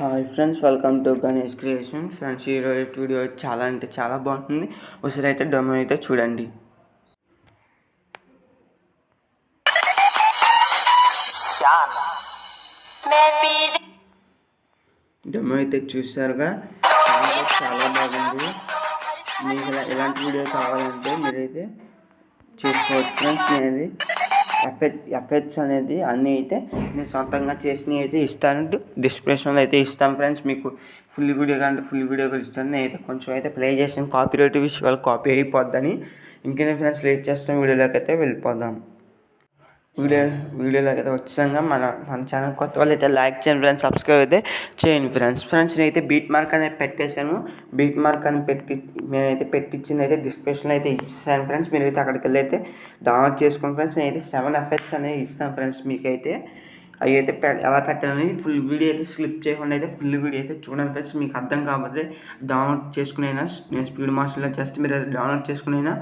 Hi friends welcome to Ganesh creation. Friends ఈరోజు studio చాలా అంటే చాలా బాగుంటుంది. ఒకసారి అయితే డొమో అయితే చూడండి. డొమో అయితే చూసారుగా? చాలా బాగుంది. మీకు ఇలాంటి వీడియో కావాలంటే మీరైతే చూసుకోవచ్చు. ఫ్రెండ్స్ నేను ఎఫెక్ట్ ఎఫెక్ట్స్ అనేది అన్నీ అయితే నేను సొంతంగా చేసినవి అయితే ఇస్తాను. డిస్క్రిప్షన్లో అయితే ఇస్తాను ఫ్రెండ్స్. మీకు ఫుల్ వీడియో కంటే ఫుల్ వీడియో కూడా ఇస్తాను. నేనైతే కొంచెం అయితే ప్లే చేసాను కాపీ రేట్ విషయాలు కాపీ అయిపోద్దని. ఇంకేనే ఫ్రెండ్స్ లేట్ చేస్తాం వీడియోలోకి అయితే వెళ్ళిపోదాం. వీడియో వీడియోలోకి అయితే వచ్చాక మన మన ఛానల్ కొత్త వాళ్ళు అయితే లైక్ చేయండి ఫ్రెండ్స్ సబ్స్క్రైబ్ అయితే చేయండి ఫ్రెండ్స్. ఫ్రెండ్స్ నేనైతే బీట్ మార్క్ అనేది పెట్టేశాను. బీట్ మార్క్ అని పెట్టి నేనైతే పెట్టించింది అయితే డిస్క్రిప్షన్లో అయితే ఇచ్చేసాను ఫ్రెండ్స్. మీరు అయితే అక్కడికి వెళ్ళి అయితే డౌన్లోడ్ చేసుకోండి ఫ్రెండ్స్. నేనైతే సెవెన్ ఎఫెక్ట్స్ అనేది ఇస్తాను ఫ్రెండ్స్ మీకైతే. అవి అయితే పె ఎలా పెట్టాలని ఫుల్ వీడియో అయితే స్లిప్ చేయకుండా అయితే ఫుల్ వీడియో అయితే చూడండి ఫ్రెండ్స్. మీకు అర్థం కాకపోతే డౌన్లోడ్ చేసుకునైనా నేను స్పీడ్ మాస్టర్లో జస్ట్ మీరు డౌన్లోడ్ చేసుకునైనా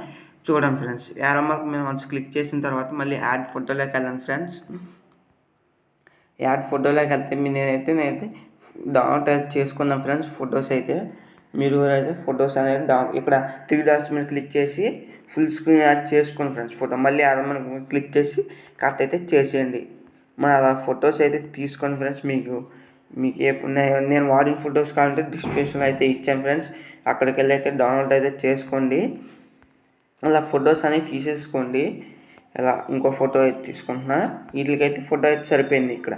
చూడండి ఫ్రెండ్స్. యారో మార్క్ మేము వన్స్ క్లిక్ చేసిన తర్వాత మళ్ళీ యాడ్ ఫోటోలోకి వెళ్ళండి ఫ్రెండ్స్. యాడ్ ఫోటోలోకి వెళ్తే మీ నేనైతే నేనైతే డౌన్లోడ్ అయితే చేసుకున్నాను ఫ్రెండ్స్ ఫొటోస్ అయితే. మీరు అయితే ఫొటోస్ అనేది డౌన్ ఇక్కడ త్రీ డాట్స్ మీద క్లిక్ చేసి ఫుల్ స్క్రీన్ యాడ్ చేసుకోండి ఫ్రెండ్స్ ఫోటో మళ్ళీ యారో మార్క్ క్లిక్ చేసి కరెక్ట్ అయితే చేసేయండి. మన అలా ఫొటోస్ అయితే తీసుకోండి ఫ్రెండ్స్ మీకు మీకు ఏ నేను వాడిన ఫొటోస్ కావాలంటే డిస్క్రిప్షన్లో అయితే ఇచ్చాను ఫ్రెండ్స్. అక్కడికి వెళ్ళి అయితే డౌన్లోడ్ అయితే చేసుకోండి. అలా ఫొటోస్ అనేవి తీసేసుకోండి. ఇలా ఇంకో ఫోటో అయితే తీసుకుంటున్నా. వీటికైతే ఫోటో అయితే సరిపోయింది ఇక్కడ.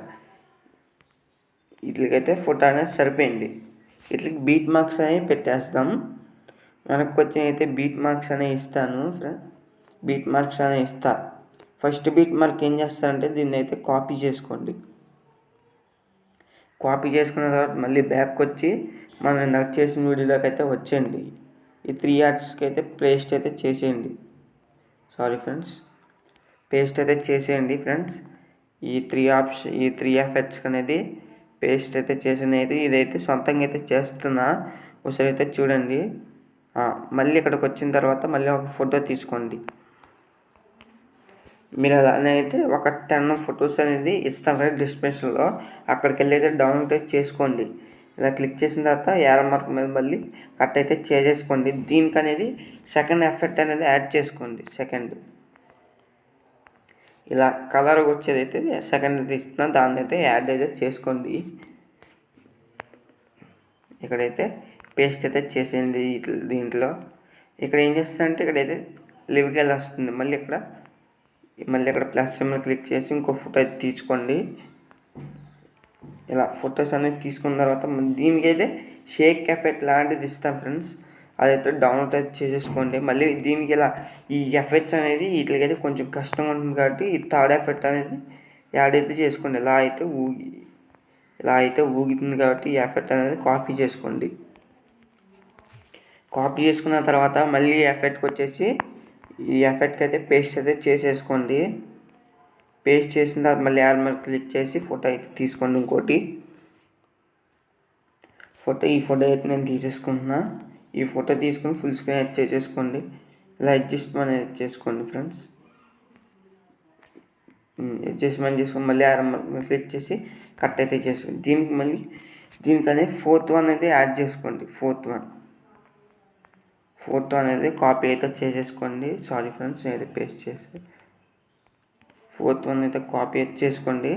వీటికైతే ఫోటో అనేది సరిపోయింది. వీటికి బీట్ మార్క్స్ అనేవి పెట్టేస్తాం. మనకు వచ్చిన అయితే బీట్ మార్క్స్ అనేవి ఇస్తాను బీట్ మార్క్స్ అనేవి ఇస్తా. ఫస్ట్ బీట్ మార్క్ ఏం చేస్తారంటే దీన్ని అయితే కాపీ చేసుకోండి. కాపీ చేసుకున్న తర్వాత మళ్ళీ బ్యాక్ వచ్చి మనం ఇందాక చేసిన వీడియోలోకి అయితే వచ్చేయండి. ఈ త్రీ యాడ్స్కి అయితే పేస్ట్ అయితే చేసేయండి. సారీ ఫ్రెండ్స్ పేస్ట్ అయితే చేసేయండి ఫ్రెండ్స్ ఈ త్రీ ఆప్షన్ ఈ త్రీ ఎఫెక్ట్స్ అనేది పేస్ట్ అయితే చేసింది అయితే ఇదైతే సొంతంగా అయితే చేస్తున్నా. ఒకసారి అయితే చూడండి. మళ్ళీ ఇక్కడికి వచ్చిన తర్వాత మళ్ళీ ఒక ఫోటో తీసుకోండి. మీరు అలానే అయితే ఒక టెన్ ఫొటోస్ అనేది ఇస్తాం ఫ్రెండ్ డిస్క్రిప్షన్లో అక్కడికి వెళ్ళి అయితే డౌన్లోడ్ అయితే చేసుకోండి. ఇలా క్లిక్ చేసిన తర్వాత యారో మార్క్ మీద మళ్ళీ కట్ అయితే చేసేసుకోండి. దీనికి అనేది సెకండ్ ఎఫెక్ట్ అనేది యాడ్ చేసుకోండి. సెకండ్. ఇలా కలర్ వచ్చేదైతే సెకండ్ తీస్తున్నా దాన్ని అయితే యాడ్ అయితే చేసుకోండి. ఇక్కడైతే పేస్ట్ అయితే చేసేయండి దీంట్లో. ఇక్కడ ఏం చేస్తానంటే ఇక్కడైతే లివికెళ్ళి వస్తుంది. మళ్ళీ ఇక్కడ మళ్ళీ ఇక్కడ ప్లస్ సింబల్ క్లిక్ చేసి ఇంకో ఫోటో అయితే తీసుకోండి. ఇలా ఫొటోస్ అనేది తీసుకున్న తర్వాత దీనికైతే షేక్ ఎఫెక్ట్ లాంటిది ఇస్తాం ఫ్రెండ్స్. అదైతే డౌన్లోడ్ అయితే చేసేసుకోండి. మళ్ళీ దీనికి ఇలా ఈ ఎఫెక్ట్స్ అనేది వీటికైతే కొంచెం కష్టంగా ఉంటుంది కాబట్టి ఈ థర్డ్ ఎఫెక్ట్ అనేది యాడ్ అయితే చేసుకోండి. ఇలా అయితే ఊగి ఇలా అయితే ఊగుతుంది కాబట్టి ఈ ఎఫెక్ట్ అనేది కాపీ చేసుకోండి. కాపీ చేసుకున్న తర్వాత మళ్ళీ ఎఫెక్ట్కి వచ్చేసి ఈ ఎఫెక్ట్కి అయితే పేస్ట్ అయితే చేసేసుకోండి. పేస్ట్ చేసిన తర్వాత మళ్ళీ యాడ్ మీద క్లిక్ చేసి ఫోటో అయితే తీసుకోండి ఇంకోటి. ఫోటో ఈ ఫోటో అయితే నేను తీసేసుకుంటున్నా. ఈ ఫోటో తీసుకొని ఫుల్ స్క్రీన్ అయితే చేసేసుకోండి. ఇలా అడ్జస్ట్మెంట్ అయితే చేసుకోండి ఫ్రెండ్స్. అడ్జస్ట్మెంట్ చేసుకొని మళ్ళీ యాడ్ మీద క్లిక్ చేసి కట్ అయితే చేసుకోండి. దీనికి మళ్ళీ దీనికనే ఫోర్త్ వన్ అయితే యాడ్ చేసుకోండి. Fourth one. ఫోర్త్ వన్ అనేది కాపీ అయితే చేసేసుకోండి. సారీ ఫ్రెండ్స్ నేను పేస్ట్ చేసి ఫోర్త్ వన్ అయితే కాపీ అయితే చేసుకోండి.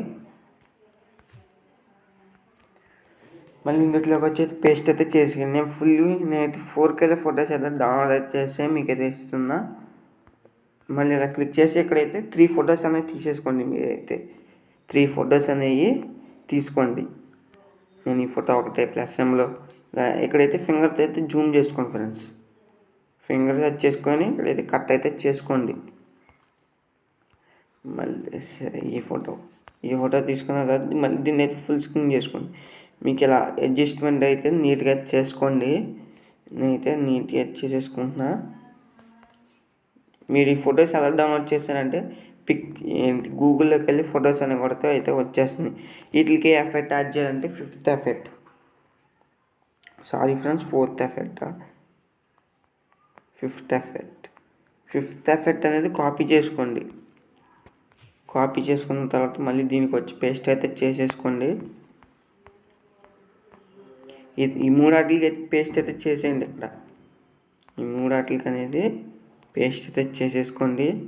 మళ్ళీ ఇందులోకి వచ్చి పేస్ట్ అయితే చేసి నేను ఫుల్ నేనైతే ఫోర్కి అయితే ఫొటోస్ అయితే డౌన్లోడ్ చేస్తే మీకు అయితే ఇస్తున్నా. మళ్ళీ ఇలా క్లిక్ చేసి ఇక్కడైతే త్రీ ఫొటోస్ అనేవి తీసేసుకోండి మీరైతే. త్రీ ఫొటోస్ అనేవి తీసుకోండి. నేను ఈ ఫోటో ఒకటే ప్లస్ ఎంలో ఇక్కడైతే ఫింగర్తో అయితే జూమ్ చేసుకోండి ఫ్రెండ్స్. ఫింగర్ సెట్ చేసుకొని ఇక్కడైతే కట్ అయితే చేసుకోండి. మళ్ళీ సరే ఈ ఫోటో. ఈ ఫోటో తీసుకున్న తర్వాత మళ్ళీ దీన్ని అయితే ఫుల్ స్క్రీన్ చేసుకోండి. మీకు ఇలా అడ్జస్ట్మెంట్ అయితే నీట్గా చేసుకోండి. నేనైతే నీట్గా చేసేసుకుంటున్నా. మీరు ఈ ఫొటోస్ ఎలా డౌన్లోడ్ చేస్తారంటే పిక్ ఏంటి గూగుల్లోకి వెళ్ళి ఫొటోస్ అని కొడితే అయితే వచ్చేస్తుంది. వీటికి ఎఫెక్ట్ యాడ్ చేయాలంటే fifth effect sorry friends fourth effect fifth effect fifth effect అనేది కాపీ చేసుకోండి. కాపీ చేసుకున్న తర్వాత మళ్ళీ దీనికి వచ్చి పేస్ట్ అయితే చేసేసుకోండి. ఈ- ఈ మూడు ఆటలకి అయితే పేస్ట్ అయితే చేసేయండి ఇక్కడ. ఈ మూడు ఆటలకి అనేది పేస్ట్ అయితే చేసేసుకోండి.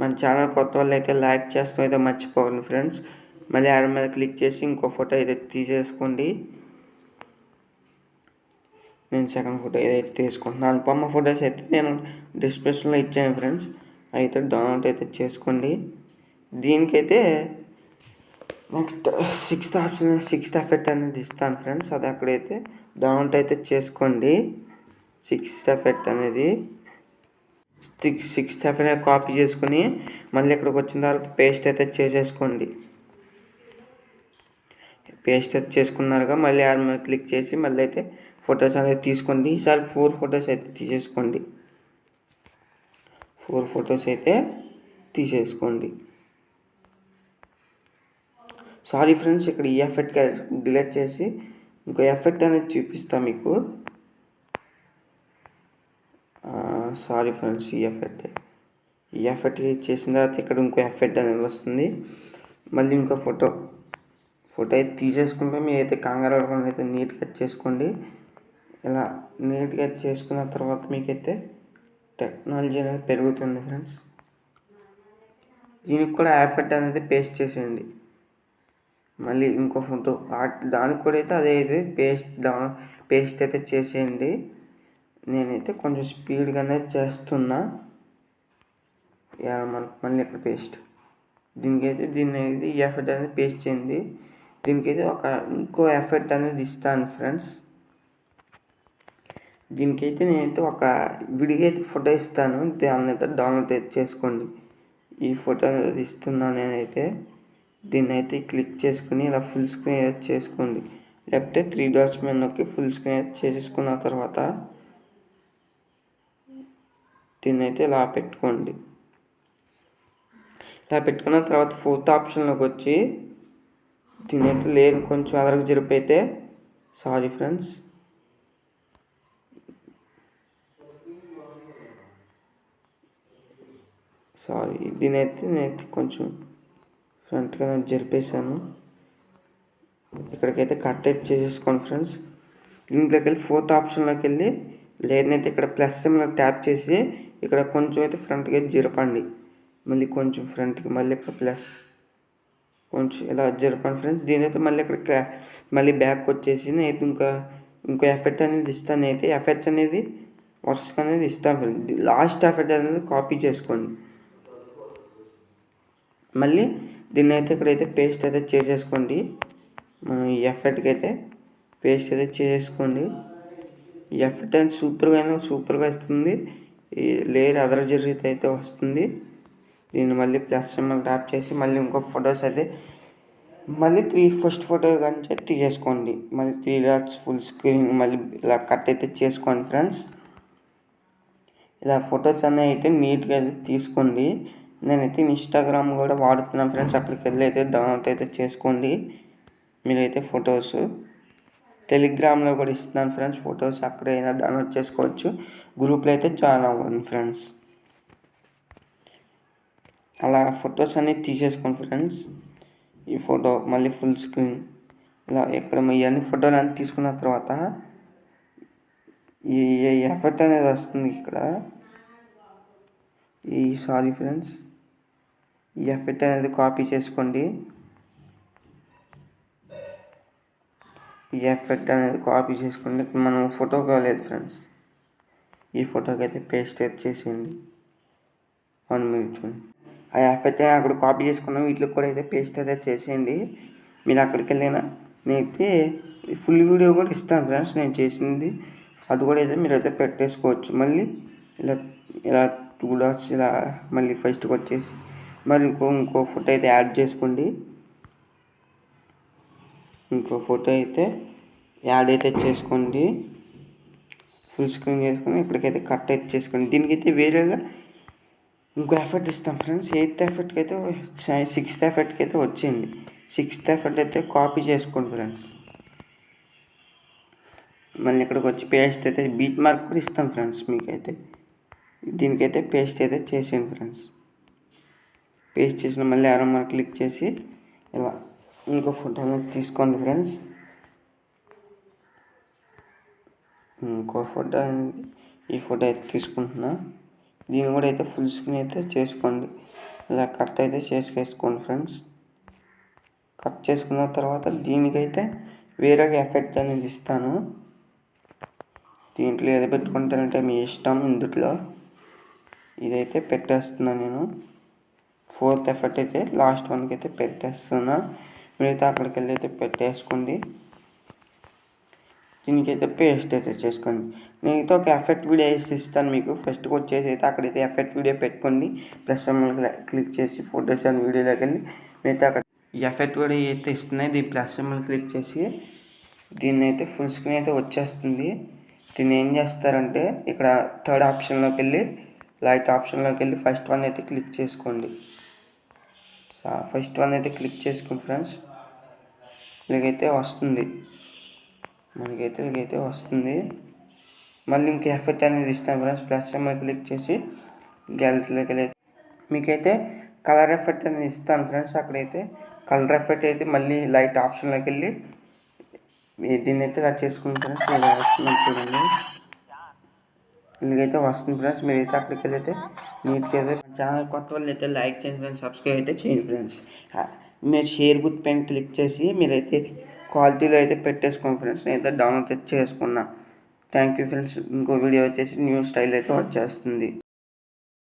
మన ఛానల్ కొత్త వాళ్ళు అయితే లైక్ చేస్తాం అయితే మర్చిపోకండి ఫ్రెండ్స్. మళ్ళీ ఆడ మీద క్లిక్ చేసి ఇంకో ఫోటో అయితే తీసేసుకోండి. నేను సెకండ్ ఫోటో ఏదైతే తీసుకుంటున్నాను. అనుపమ్మ ఫొటోస్ అయితే నేను డిస్క్రిప్షన్లో ఇచ్చాను ఫ్రెండ్స్. అయితే డౌన్లోడ్ అయితే చేసుకోండి. దీనికైతే next sixth option sixth effect అనేది ఇస్తాను ఫ్రెండ్స్. అది అక్కడైతే డౌన్లోడ్ అయితే చేసుకోండి. సిక్స్త్ ఎఫెక్ట్ అనేది సిక్స్ సిక్స్త్ ఎఫెక్ట్ కాపీ చేసుకుని మళ్ళీ ఇక్కడికి వచ్చిన తర్వాత పేస్ట్ అయితే చేసేసుకోండి. పేస్ట్ అయితే చేసుకున్నారుగా మళ్ళీ యాడ్ మీద క్లిక్ చేసి మళ్ళీ అయితే ఫొటోస్ అనేది తీసుకోండి. ఈసారి ఫోర్ ఫొటోస్ అయితే తీసేసుకోండి. ఫోర్ ఫొటోస్ అయితే తీసేసుకోండి. సారీ ఫ్రెండ్స్ ఇక్కడ ఈ ఎఫెక్ట్ డిలీట్ చేసి ఇంకో ఎఫెక్ట్ అనేది చూపిస్తా మీకు. సారీ ఫ్రెండ్స్ ఈ ఎఫెక్ట్ ఈ ఎఫెక్ట్ చేసిన తర్వాత ఇక్కడ ఇంకో ఎఫెక్ట్ అనేది వస్తుంది. మళ్ళీ ఇంకో ఫోటో ఫోటో అయితే తీసేసుకుంటే మీరు అయితే కంగారు పడకుండా అయితే నీట్గా చేసుకోండి. ఇలా నీట్గా చేసుకున్న తర్వాత మీకైతే టెక్నాలజీ అనేది పెరుగుతుంది ఫ్రెండ్స్ దీనికి కూడా ఎఫెక్ట్ అనేది పేస్ట్ చేసేయండి. మళ్ళీ ఇంకో ఫోటో దానికి కూడా అయితే అదే ఇది పేస్ట్ దా పేస్ట్ అయితే చేసేయండి. నేనైతే కొంచెం స్పీడ్గానే చేస్తున్నా. మనకు మళ్ళీ ఇక్కడ పేస్ట్. దీనికైతే దీన్ని అయితే ఈ ఎఫెక్ట్ అనేది పేస్ట్ చేయండి. దీనికైతే ఒక ఇంకో ఎఫెక్ట్ అనేది ఇస్తాను ఫ్రెండ్స్. దీనికైతే నేనైతే ఒక విడిగా అయితే ఫోటో ఇస్తాను. దాన్ని అయితే డౌన్లోడ్ అయితే చేసుకోండి. ఈ ఫోటో అనేది ఇస్తున్నాను నేనైతే. దీన్ని అయితే క్లిక్ చేసుకుని ఇలా ఫుల్ స్క్రీన్ అయితే చేసుకోండి. లేకపోతే త్రీ డాట్స్ మీద నొక్కి ఫుల్ స్క్రీన్ అయితే చేసేసుకున్న తర్వాత దీన్ని అయితే ఇలా పెట్టుకోండి. ఇలా పెట్టుకున్న తర్వాత ఫోర్త్ ఆప్షన్లోకి వచ్చి దీని అయితే లేని కొంచెం అదరకు జరిపైతే సారీ ఫ్రెండ్స్ సారీ దీనైతే నేనైతే కొంచెం ఫ్రంట్గా జరిపేశాను. ఇక్కడికైతే కట్ అయితే చేసేసుకోండి ఫ్రెండ్స్. దీంట్లోకి వెళ్ళి ఫోర్త్ ఆప్షన్లోకి వెళ్ళి లేదనైతే ఇక్కడ ప్లస్ సింబల్ ట్యాప్ చేసి ఇక్కడ కొంచెం అయితే ఫ్రంట్కి అయితే జరపండి. మళ్ళీ కొంచెం ఫ్రంట్కి మళ్ళీ ఇక్కడ ప్లస్. కొంచెం ఇలా జరపండి ఫ్రెండ్స్. దీని అయితే మళ్ళీ ఇక్కడ క్లా మళ్ళీ బ్యాక్ వచ్చేసి నేను ఇంకా ఇంకో ఎఫెక్ట్ అనేది ఇస్తాను. అయితే ఎఫెక్ట్స్ అనేది వర్స్క్ అనేది ఇస్తాను ఫ్రెండ్స్. లాస్ట్ ఎఫెక్ట్ అనేది కాపీ చేసుకోండి. మళ్ళీ దీన్ని అయితే ఇక్కడైతే పేస్ట్ అయితే చేసేసుకోండి. మనం ఈ ఎఫెక్ట్కి అయితే పేస్ట్ అయితే చేసేసుకోండి. ఎఫెక్ట్ అయితే సూపర్గా సూపర్గా వస్తుంది. ఈ లేయర్ అదర్ జరిగితే అయితే వస్తుంది. దీన్ని మళ్ళీ ప్లస్ సింబల్ ట్యాప్ చేసి మళ్ళీ ఇంకో ఫొటోస్ అయితే మళ్ళీ త్రీ ఫస్ట్ ఫోటో కానీ తీసేసుకోండి. మళ్ళీ త్రీ డాట్స్ ఫుల్ స్క్రీన్ మళ్ళీ ఇలా కట్ అయితే చేసుకోండి ఫ్రెండ్స్ ఇలా ఫొటోస్ అనేవి అయితే నీట్గా అయితే తీసుకోండి. నేనైతే ఇన్స్టాగ్రామ్ కూడా వాడుతున్నాను ఫ్రెండ్స్. అక్కడికి వెళ్ళి అయితే డౌన్లోడ్ అయితే చేసుకోండి. మీరైతే ఫొటోస్ టెలిగ్రామ్లో కూడా ఇస్తున్నాను ఫ్రెండ్స్ ఫొటోస్ అక్కడైనా డౌన్లోడ్ చేసుకోవచ్చు. గ్రూప్లో అయితే జాయిన్ అవ్వండి ఫ్రెండ్స్. అలా ఫొటోస్ అన్నీ తీసేసుకోండి ఫ్రెండ్స్. ఈ ఫోటో మళ్ళీ ఫుల్ స్క్రీన్ ఇలా ఇక్కడ ఇవన్నీ ఫోటోలు అన్నీ తీసుకున్న తర్వాత ఈ ఎఫెక్ట్ అనేది వస్తుంది ఇక్కడ. ఈ సారీ ఫ్రెండ్స్ ఈ ఎఫెక్ట్ అనేది కాపీ చేసుకోండి. ఈ ఎఫెక్ట్ అనేది కాపీ చేసుకోండి. మనం ఫోటో కాలేదు ఫ్రెండ్స్ ఈ ఫోటోకి అయితే పేస్ట్ అయితే చేసేయండి. వన్ మినిట్ చూడండి. ఆ ఎఫెక్ట్ అక్కడ కాపీ చేసుకున్నాం వీటికి కూడా అయితే పేస్ట్ అయితే చేసేయండి. మీరు అక్కడికి వెళ్ళినా నేనైతే ఫుల్ వీడియో కూడా ఇస్తాను ఫ్రెండ్స్ నేను చేసింది. అది కూడా అయితే మీరు అయితే పెట్టేసుకోవచ్చు. మళ్ళీ ఇలా ఇలా టూ డాట్స్ ఇలా మళ్ళీ ఫస్ట్కి వచ్చేసి మరి ఇంకో ఇంకో ఫోటో అయితే యాడ్ చేసుకోండి. ఇంకో ఫోటో అయితే యాడ్ అయితే చేసుకోండి. ఫుల్ స్క్రీన్ చేసుకొని ఇక్కడికైతే కట్ అయితే చేసుకోండి. దీనికైతే వేరేగా ఇంకో ఎఫెక్ట్ ఇస్తాం ఫ్రెండ్స్ ఎయిత్ ఎఫర్ట్కి అయితే సిక్స్త్ ఎఫెక్ట్కి అయితే వచ్చింది సిక్స్త్ ఎఫెక్ట్ అయితే కాపీ చేసుకోండి ఫ్రెండ్స్ మళ్ళీ ఇక్కడికి వచ్చి పేస్ట్ అయితే బీట్ మార్క్ కూడా ఇస్తాం ఫ్రెండ్స్ మీకైతే. దీనికైతే పేస్ట్ అయితే చేసేయండి ఫ్రెండ్స్ పేస్ట్ చేసిన మళ్ళీ ఆరో మార్క్ క్లిక్ చేసి ఇలా ఇంకో ఫోటో అనేది తీసుకోండి ఫ్రెండ్స్ ఇంకో ఫోటో అనేది ఈ ఫోటో అయితే తీసుకుంటున్నా. దీన్ని కూడా అయితే ఫుల్ స్క్రీన్ అయితే చేసుకోండి. ఇలా కట్ అయితే చేసుకేసుకోండి ఫ్రెండ్స్ కట్ చేసుకున్న తర్వాత దీనికైతే వేరే ఎఫెక్ట్ అనేది ఇస్తాను. దీంట్లో ఏది పెట్టుకుంటారంటే మీ ఇష్టం ఇందుట్లో. ఇదైతే పెట్టేస్తున్నాను నేను. ఫోర్త్ ఎఫెక్ట్ అయితే లాస్ట్ వన్కి అయితే పెట్టేస్తున్నా. మిగతా అక్కడికి వెళ్ళి అయితే పెట్టేసుకోండి దీనికైతే పేస్ట్ అయితే చేసుకోండి నేనైతే ఒక ఎఫెక్ట్ వీడియో వేసి ఇస్తాను మీకు. ఫస్ట్కి వచ్చేసి అయితే అక్కడైతే ఎఫెక్ట్ వీడియో పెట్టుకోండి. ప్లస్ క్లిక్ చేసి ఫోటోస్ అండ్ వీడియోలోకి వెళ్ళి మిగతా అక్కడ ఎఫెక్ట్ వీడియో అయితే ఇస్తున్నాయి దీని ప్లస్ క్లిక్ చేసి దీన్ని అయితే ఫుల్ స్క్రీన్ అయితే వచ్చేస్తుంది. దీన్ని ఏం చేస్తారంటే ఇక్కడ థర్డ్ ఆప్షన్లోకి వెళ్ళి లైట్ ఆప్షన్లోకి వెళ్ళి ఫస్ట్ వన్ అయితే క్లిక్ చేసుకోండి. ఫస్ట్ వన్ అయితే క్లిక్ చేసుకోండి ఫ్రెండ్స్ ఇలాగైతే వస్తుంది. మనకైతే ఇలాగైతే వస్తుంది. మళ్ళీ ఇంక ఎఫెక్ట్ అనేది ఇస్తాం ఫ్రెండ్స్ ప్లస్ ఎంఐ క్లిక్ చేసి గ్యాలరీలోకి వెళ్ళి మీకైతే కలర్ ఎఫెక్ట్ అనేది ఇస్తాను ఫ్రెండ్స్ అక్కడైతే కలర్ ఎఫెక్ట్ అయితే మళ్ళీ లైట్ ఆప్షన్లోకి వెళ్ళి దీన్ని అయితే ఇలా చేసుకుని ఫ్రెండ్స్ చూడండి. ఇలాగైతే వస్తుంది ఫ్రెండ్స్ మీరైతే అక్కడికి వెళ్ళైతే నీట్గా అయితే ఛానల్ కొత్త వాళ్ళు అయితే లైక్ చేయండి ఫ్రెండ్స్ సబ్స్క్రైబ్ అయితే చేయండి ఫ్రెండ్స్. మీరు షేర్ గుర్తు పైన క్లిక్ చేసి మీరైతే క్వాలిటీలో అయితే పెట్టేసుకోండి ఫ్రెండ్స్. నేనైతే డౌన్లోడ్ అయితే చేసుకున్నా. Thank you friends. ఇంకో వీడియో వచ్చేసి న్యూ స్టైల్ అయితే వచ్చేస్తుంది.